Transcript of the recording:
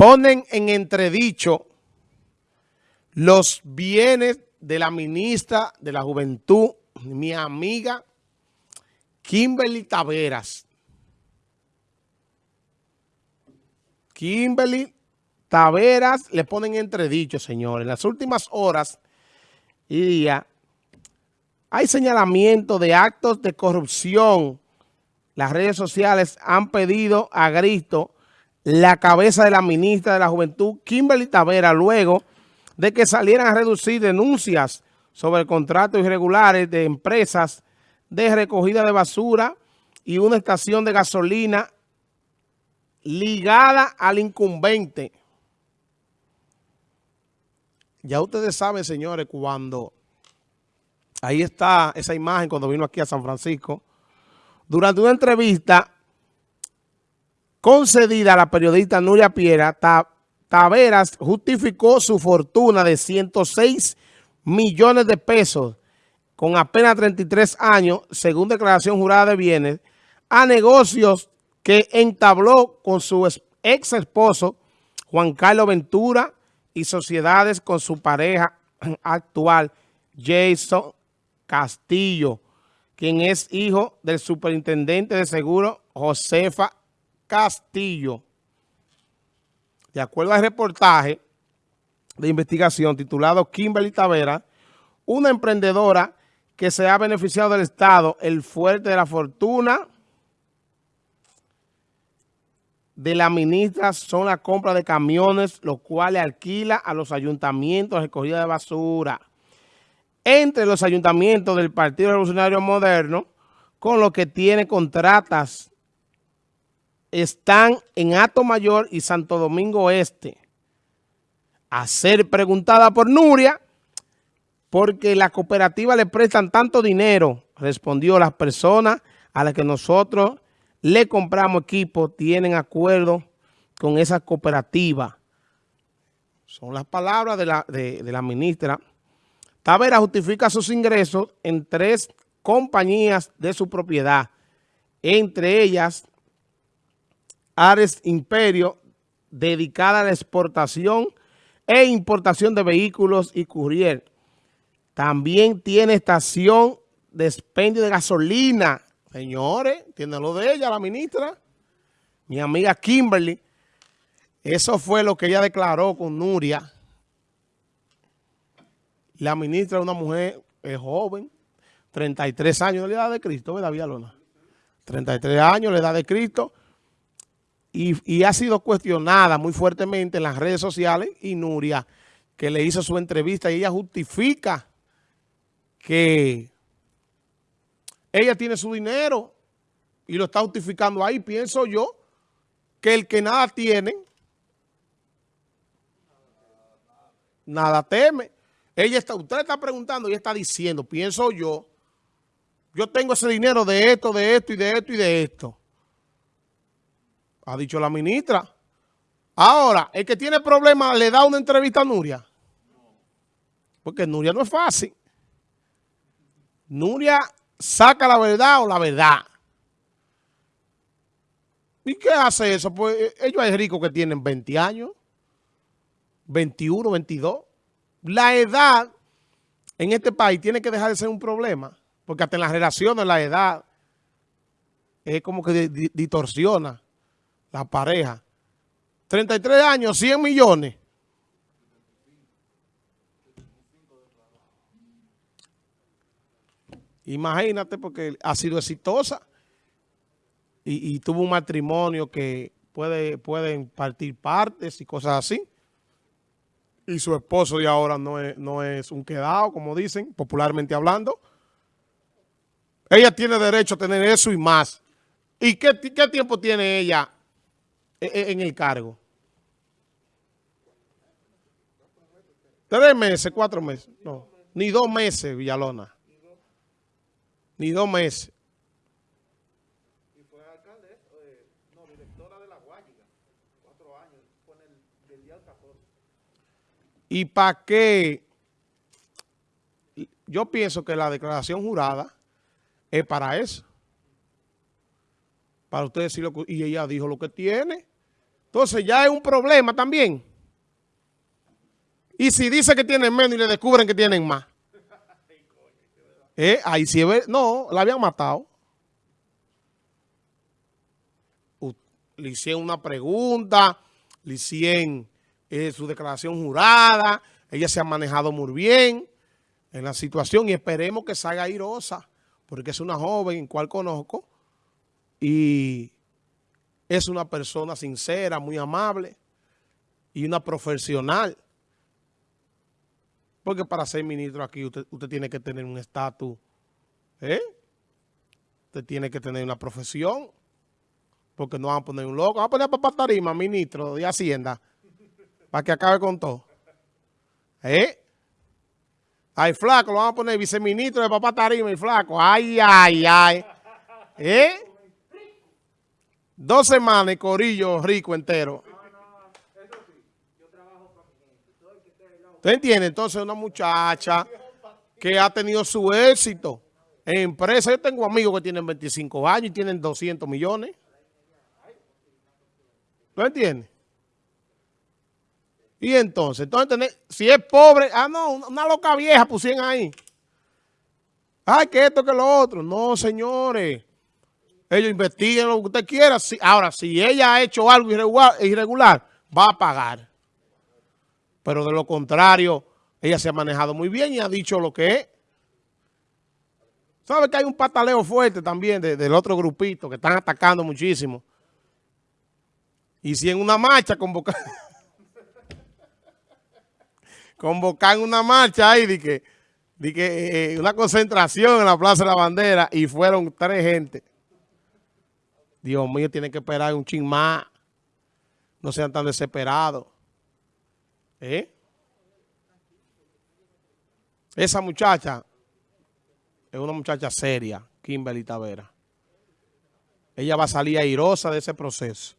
ponen en entredicho los bienes de la ministra de la Juventud, mi amiga Kimberly Taveras. Kimberly Taveras le ponen entredicho, señores. En las últimas horas y días hay señalamiento de actos de corrupción. Las redes sociales han pedido a grito la cabeza de la ministra de la Juventud, Kimberly Taveras, luego de que salieran a reducir denuncias sobre contratos irregulares de empresas de recogida de basura y una estación de gasolina ligada al incumbente. Ya ustedes saben, señores, cuando ahí está esa imagen cuando vino aquí a San Francisco, durante una entrevista concedida a la periodista Nuria Piera, Taveras justificó su fortuna de 106 millones de pesos con apenas 33 años, según declaración jurada de bienes, a negocios que entabló con su ex esposo Juan Carlos Ventura y sociedades con su pareja actual Jason Castillo, quien es hijo del superintendente de seguro Josefa Castillo. De acuerdo al reportaje de investigación titulado Kimberly Tavera, una emprendedora que se ha beneficiado del Estado, el fuerte de la fortuna de la ministra son la compra de camiones, los cuales alquila a los ayuntamientos recogida de basura. Entre los ayuntamientos del Partido Revolucionario Moderno, con los que tiene contratas están en Ato Mayor y Santo Domingo Este. A ser preguntada por Nuria, porque la cooperativa le prestan tanto dinero, respondió las personas a las que nosotros le compramos equipo, tienen acuerdo con esa cooperativa. Son las palabras de la, de, de la ministra. Tavera justifica sus ingresos en tres compañías de su propiedad, entre ellas Ares Imperio, dedicada a la exportación e importación de vehículos y courier. También tiene estación de expendio de gasolina. Señores, tiene lo de ella, la ministra. Mi amiga Kimberly. Eso fue lo que ella declaró con Nuria. La ministra es una mujer joven, 33 años de edad de Cristo, ¿verdad, Villalona? 33 años de edad de Cristo y, ha sido cuestionada muy fuertemente en las redes sociales y Nuria, que le hizo su entrevista y ella justifica que ella tiene su dinero y lo está justificando ahí. Pienso yo que el que nada tiene, nada teme. Ella está, usted está preguntando y está diciendo, pienso yo, yo tengo ese dinero de esto, de esto y de esto y de esto. Ha dicho la ministra. Ahora, el que tiene problemas le da una entrevista a Nuria. Porque Nuria no es fácil. Nuria saca la verdad o la verdad. ¿Y qué hace eso? Pues eh, ellos hay ricos que tienen 20 años, 21, 22. La edad en este país tiene que dejar de ser un problema. Porque hasta en las relaciones la edad es como que distorsiona la pareja. 33 años, 100 millones. Imagínate porque ha sido exitosa y, tuvo un matrimonio que puede, pueden partir partes y cosas así. Y su esposo de ahora no es, no es un quedado, como dicen, popularmente hablando. Ella tiene derecho a tener eso y más. ¿Y qué, qué tiempo tiene ella en el cargo? Tres meses, cuatro meses. No, ni dos meses, Villalona. Ni dos meses. Y fue alcalde, eh, no, directora de la Guayiga. Cuatro años, fue en el, del día 14. ¿Y para qué? Yo pienso que la declaración jurada es para eso. Para usted decirlo, y ella dijo lo que tiene. Entonces ya es un problema también. Y si dice que tienen menos y le descubren que tienen más. Eh, ahí sí, no, la habían matado. Le hicieron una pregunta, le hicieron eh, su declaración jurada, ella se ha manejado muy bien en la situación y esperemos que salga airosa, porque es una joven cual conozco y es una persona sincera, muy amable y una profesional. Porque para ser ministro aquí usted, tiene que tener un estatus, ¿eh? Usted tiene que tener una profesión, porque no van a poner un loco. Van a poner a Papá Tarima, ministro de Hacienda, para que acabe con todo. ¿Eh? Ay, flaco, lo van a poner viceministro de Papá Tarima y flaco. Ay, ay, ay. ¿Eh? Dos semanas corillo rico entero. ¿Usted entiende? Entonces una muchacha que ha tenido su éxito en empresa. Yo tengo amigos que tienen 25 años y tienen 200 millones. ¿Tú entiendes? Y entonces, entonces, si es pobre, ah, no, una loca vieja pusieron ahí. Ay, que esto, que lo otro. No, señores. Ellos investiguen lo que usted quiera. ahora, si ella ha hecho algo irregular va a pagar. Pero de lo contrario, ella se ha manejado muy bien y ha dicho lo que es. ¿Sabe que hay un pataleo fuerte también del otro grupito que están atacando muchísimo? Y si en una marcha convocan, convocan una marcha ahí de que, de que eh, eh, una concentración en la Plaza de la Bandera y fueron tres gente. Dios mío, tienen que esperar un ching más. No sean tan desesperados. ¿Eh? Esa muchacha es una muchacha seria, Kimberly Tavera. Ella va a salir airosa de ese proceso.